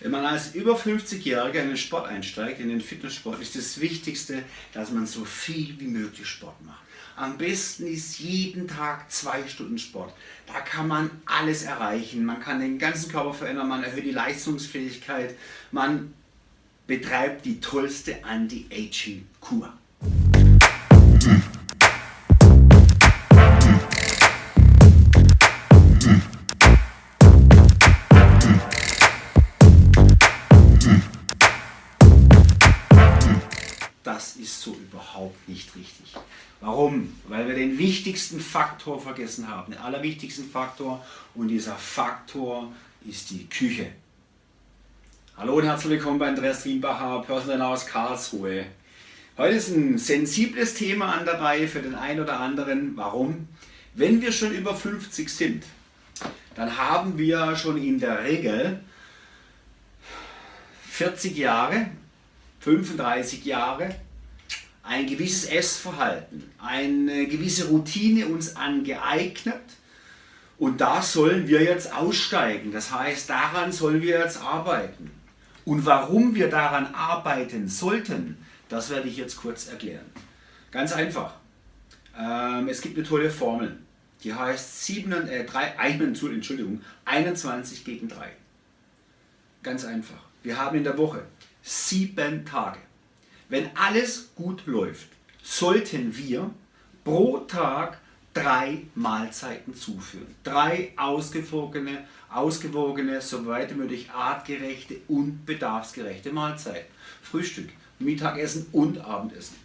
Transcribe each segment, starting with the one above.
Wenn man als über 50-Jähriger in den Sport einsteigt, in den Fitnesssport, ist das Wichtigste, dass man so viel wie möglich Sport macht. Am besten ist jeden Tag zwei Stunden Sport. Da kann man alles erreichen. Man kann den ganzen Körper verändern, man erhöht die Leistungsfähigkeit, man betreibt die tollste Anti-Aging-Kur. Warum? Weil wir den wichtigsten Faktor vergessen haben, den allerwichtigsten Faktor und dieser Faktor ist die Küche. Hallo und herzlich willkommen bei Andreas Rienbacher, Personal aus Karlsruhe. Heute ist ein sensibles Thema an der Reihe für den einen oder anderen. Warum? Wenn wir schon über 50 sind, dann haben wir schon in der Regel 40 Jahre 35 Jahre ein gewisses Essverhalten, eine gewisse Routine uns angeeignet und da sollen wir jetzt aussteigen. Das heißt, daran sollen wir jetzt arbeiten. Und warum wir daran arbeiten sollten, das werde ich jetzt kurz erklären. Ganz einfach. Ähm, es gibt eine tolle Formel, die heißt 7, äh, 3, Entschuldigung, 21 gegen 3. Ganz einfach. Wir haben in der Woche sieben Tage. Wenn alles gut läuft, sollten wir pro Tag drei Mahlzeiten zuführen. Drei ausgewogene, ausgewogene, soweit möglich artgerechte und bedarfsgerechte Mahlzeiten. Frühstück, Mittagessen und Abendessen.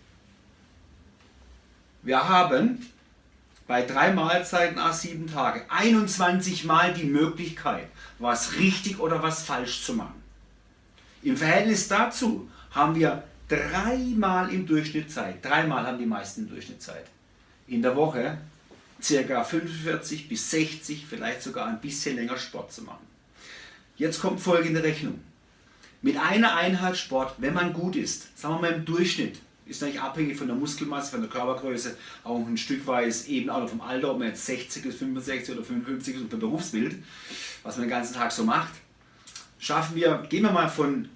Wir haben bei drei Mahlzeiten a sieben Tage 21 Mal die Möglichkeit, was richtig oder was falsch zu machen. Im Verhältnis dazu haben wir dreimal im Durchschnitt Zeit, dreimal haben die meisten im Durchschnitt Zeit, in der Woche ca. 45 bis 60, vielleicht sogar ein bisschen länger Sport zu machen. Jetzt kommt folgende Rechnung. Mit einer Einheit Sport, wenn man gut ist, sagen wir mal im Durchschnitt, ist eigentlich abhängig von der Muskelmasse, von der Körpergröße, auch ein Stück weit eben auch vom Alter, ob man jetzt 60 ist, 65 oder 55 ist und vom Berufsbild, was man den ganzen Tag so macht, schaffen wir, gehen wir mal von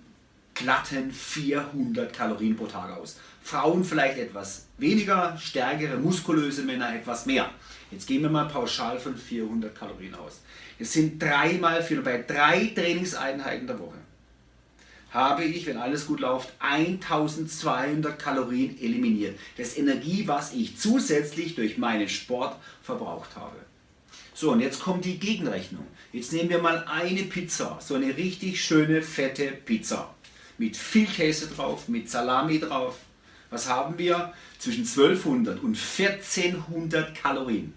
glatten 400 Kalorien pro Tag aus. Frauen vielleicht etwas weniger, stärkere, muskulöse Männer etwas mehr. Jetzt gehen wir mal pauschal von 400 Kalorien aus. Es sind dreimal vier, bei drei Trainingseinheiten der Woche habe ich, wenn alles gut läuft, 1200 Kalorien eliminiert. Das Energie, was ich zusätzlich durch meinen Sport verbraucht habe. So, und jetzt kommt die Gegenrechnung. Jetzt nehmen wir mal eine Pizza, so eine richtig schöne, fette Pizza mit viel Käse drauf, mit Salami drauf. Was haben wir? Zwischen 1200 und 1400 Kalorien.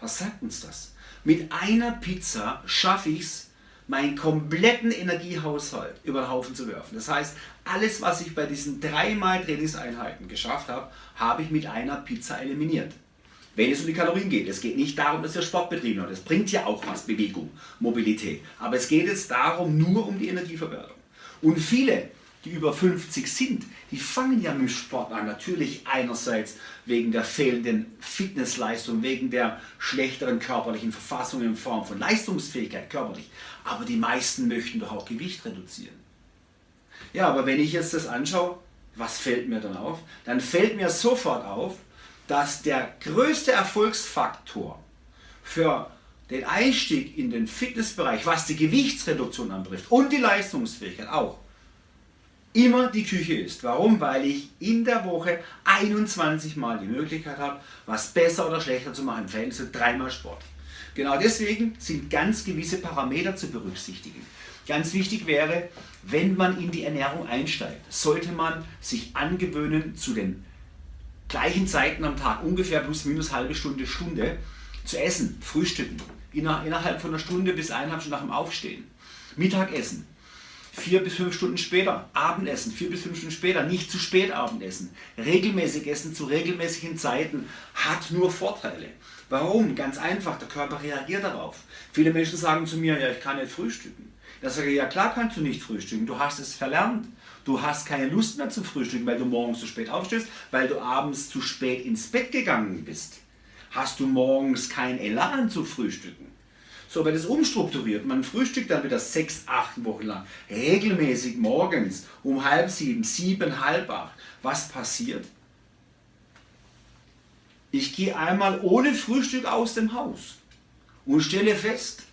Was sagt uns das? Mit einer Pizza schaffe ich es, meinen kompletten Energiehaushalt über den Haufen zu werfen. Das heißt, alles, was ich bei diesen dreimal Trainingseinheiten geschafft habe, habe ich mit einer Pizza eliminiert. Wenn es um die Kalorien geht, es geht nicht darum, dass wir Sport betrieben haben. Das bringt ja auch was, Bewegung, Mobilität. Aber es geht jetzt darum, nur um die Energieverwertung. Und viele, die über 50 sind, die fangen ja mit Sport an. Natürlich einerseits wegen der fehlenden Fitnessleistung, wegen der schlechteren körperlichen Verfassung in Form von Leistungsfähigkeit körperlich. Aber die meisten möchten doch auch Gewicht reduzieren. Ja, aber wenn ich jetzt das anschaue, was fällt mir dann auf? Dann fällt mir sofort auf, dass der größte Erfolgsfaktor für den Einstieg in den Fitnessbereich, was die Gewichtsreduktion anbetrifft und die Leistungsfähigkeit auch, immer die Küche ist. Warum? Weil ich in der Woche 21 Mal die Möglichkeit habe, was besser oder schlechter zu machen. Im Verhältnis zu dreimal Sport. Genau deswegen sind ganz gewisse Parameter zu berücksichtigen. Ganz wichtig wäre, wenn man in die Ernährung einsteigt, sollte man sich angewöhnen zu den gleichen Zeiten am Tag, ungefähr plus minus halbe Stunde, Stunde, zu essen, frühstücken, innerhalb von einer Stunde bis eineinhalb Stunden nach dem Aufstehen. Mittagessen, vier bis fünf Stunden später. Abendessen, vier bis fünf Stunden später. Nicht zu spät Abendessen. Regelmäßig essen zu regelmäßigen Zeiten hat nur Vorteile. Warum? Ganz einfach, der Körper reagiert darauf. Viele Menschen sagen zu mir, ja ich kann nicht frühstücken. Da sage ich, ja klar kannst du nicht frühstücken, du hast es verlernt. Du hast keine Lust mehr zum Frühstücken, weil du morgens zu spät aufstehst, weil du abends zu spät ins Bett gegangen bist. Hast du morgens kein Elan zu frühstücken. So wird es umstrukturiert. Man frühstückt dann wieder sechs, acht Wochen lang. Regelmäßig morgens um halb sieben, sieben, halb acht. Was passiert? Ich gehe einmal ohne Frühstück aus dem Haus und stelle fest,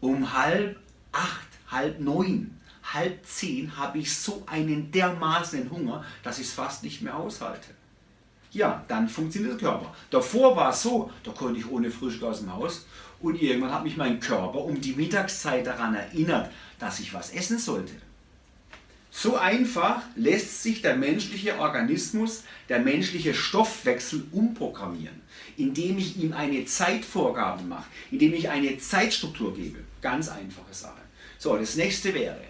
um halb acht, halb neun, halb zehn habe ich so einen dermaßen Hunger, dass ich es fast nicht mehr aushalte. Ja, dann funktioniert der Körper. Davor war es so, da konnte ich ohne Frühstück aus dem Haus und irgendwann hat mich mein Körper um die Mittagszeit daran erinnert, dass ich was essen sollte. So einfach lässt sich der menschliche Organismus, der menschliche Stoffwechsel umprogrammieren, indem ich ihm eine Zeitvorgabe mache, indem ich eine Zeitstruktur gebe. Ganz einfache Sache. So, das nächste wäre,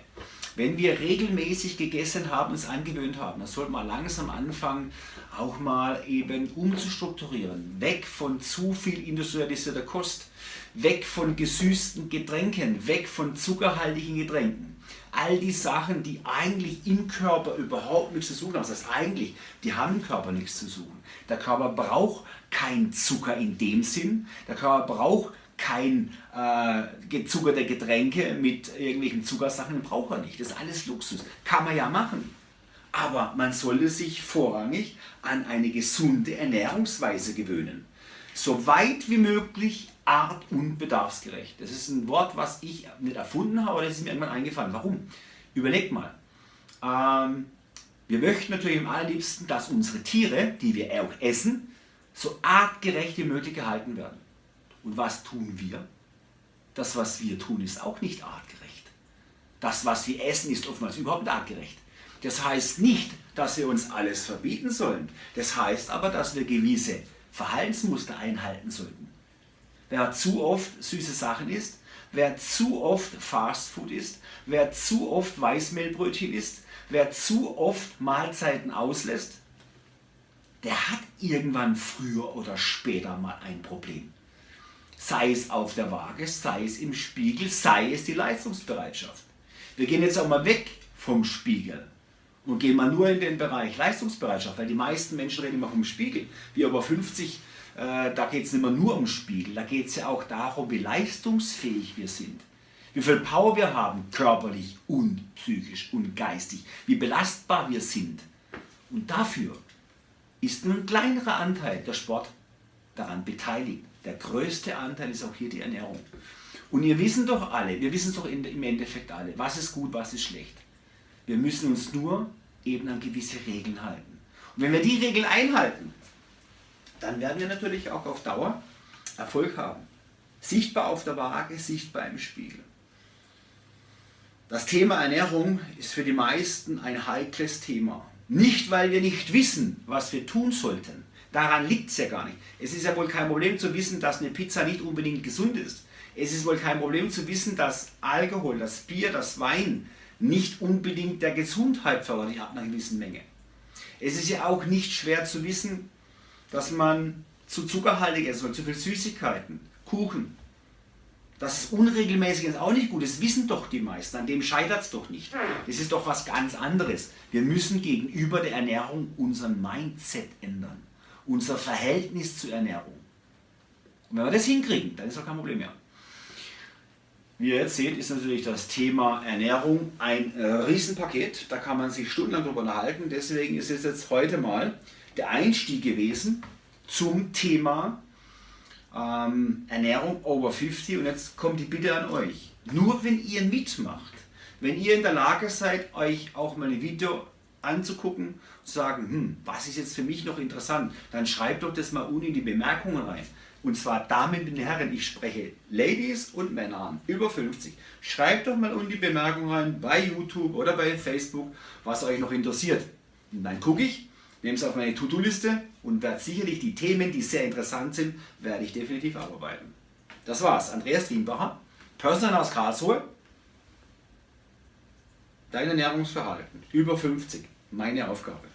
wenn wir regelmäßig gegessen haben, uns angewöhnt haben, dann sollte man langsam anfangen, auch mal eben umzustrukturieren. Weg von zu viel industrialisierter Kost, weg von gesüßten Getränken, weg von zuckerhaltigen Getränken. All die Sachen, die eigentlich im Körper überhaupt nichts zu suchen haben. Das heißt eigentlich, die haben im Körper nichts zu suchen. Der Körper braucht kein Zucker in dem Sinn. Der Körper braucht kein äh, gezuckerte Getränke mit irgendwelchen Zuckersachen, braucht er nicht. Das ist alles Luxus. Kann man ja machen. Aber man sollte sich vorrangig an eine gesunde Ernährungsweise gewöhnen. So weit wie möglich art- und bedarfsgerecht. Das ist ein Wort, was ich nicht erfunden habe, aber das ist mir irgendwann eingefallen. Warum? Überlegt mal. Ähm, wir möchten natürlich am allerliebsten, dass unsere Tiere, die wir auch essen, so artgerecht wie möglich gehalten werden. Und was tun wir? Das, was wir tun, ist auch nicht artgerecht. Das, was wir essen, ist oftmals überhaupt nicht artgerecht. Das heißt nicht, dass wir uns alles verbieten sollen. Das heißt aber, dass wir gewisse Verhaltensmuster einhalten sollten. Wer zu oft süße Sachen isst, wer zu oft Fastfood isst, wer zu oft Weißmehlbrötchen isst, wer zu oft Mahlzeiten auslässt, der hat irgendwann früher oder später mal ein Problem sei es auf der Waage, sei es im Spiegel, sei es die Leistungsbereitschaft. Wir gehen jetzt auch mal weg vom Spiegel und gehen mal nur in den Bereich Leistungsbereitschaft, weil die meisten Menschen reden immer vom Spiegel. Wir über 50, äh, da geht es nicht mehr nur um Spiegel, da geht es ja auch darum, wie leistungsfähig wir sind. Wie viel Power wir haben, körperlich und psychisch und geistig, wie belastbar wir sind. Und dafür ist nur ein kleinerer Anteil der Sport daran beteiligt. Der größte Anteil ist auch hier die Ernährung. Und ihr wissen doch alle, wir wissen doch im Endeffekt alle, was ist gut, was ist schlecht. Wir müssen uns nur eben an gewisse Regeln halten. Und wenn wir die Regeln einhalten, dann werden wir natürlich auch auf Dauer Erfolg haben. Sichtbar auf der Waage, sichtbar im Spiegel. Das Thema Ernährung ist für die meisten ein heikles Thema. Nicht, weil wir nicht wissen, was wir tun sollten, Daran liegt es ja gar nicht. Es ist ja wohl kein Problem zu wissen, dass eine Pizza nicht unbedingt gesund ist. Es ist wohl kein Problem zu wissen, dass Alkohol, das Bier, das Wein nicht unbedingt der Gesundheit förderlich ab einer gewissen Menge. Es ist ja auch nicht schwer zu wissen, dass man zu zuckerhaltig essen soll, zu viel Süßigkeiten, Kuchen. Das ist unregelmäßig ist auch nicht gut, das wissen doch die meisten, an dem scheitert es doch nicht. Das ist doch was ganz anderes. Wir müssen gegenüber der Ernährung unser Mindset ändern unser Verhältnis zur Ernährung. Und wenn wir das hinkriegen, dann ist auch kein Problem mehr. Wie ihr jetzt seht, ist natürlich das Thema Ernährung ein äh, Riesenpaket. Da kann man sich stundenlang drüber unterhalten. Deswegen ist es jetzt heute mal der Einstieg gewesen zum Thema ähm, Ernährung over 50. Und jetzt kommt die Bitte an euch. Nur wenn ihr mitmacht, wenn ihr in der Lage seid, euch auch mal ein Video anzugucken zu sagen, hm, was ist jetzt für mich noch interessant, dann schreibt doch das mal unten in die Bemerkungen rein. Und zwar damit den Herren, ich spreche Ladies und Männer an, über 50. Schreibt doch mal unten die Bemerkungen rein, bei YouTube oder bei Facebook, was euch noch interessiert. Und dann gucke ich, nehme es auf meine To-Do-Liste und werde sicherlich die Themen, die sehr interessant sind, werde ich definitiv abarbeiten. Das war's. Andreas Drienbacher, Personal aus Karlsruhe. Dein Ernährungsverhalten, über 50, meine Aufgabe.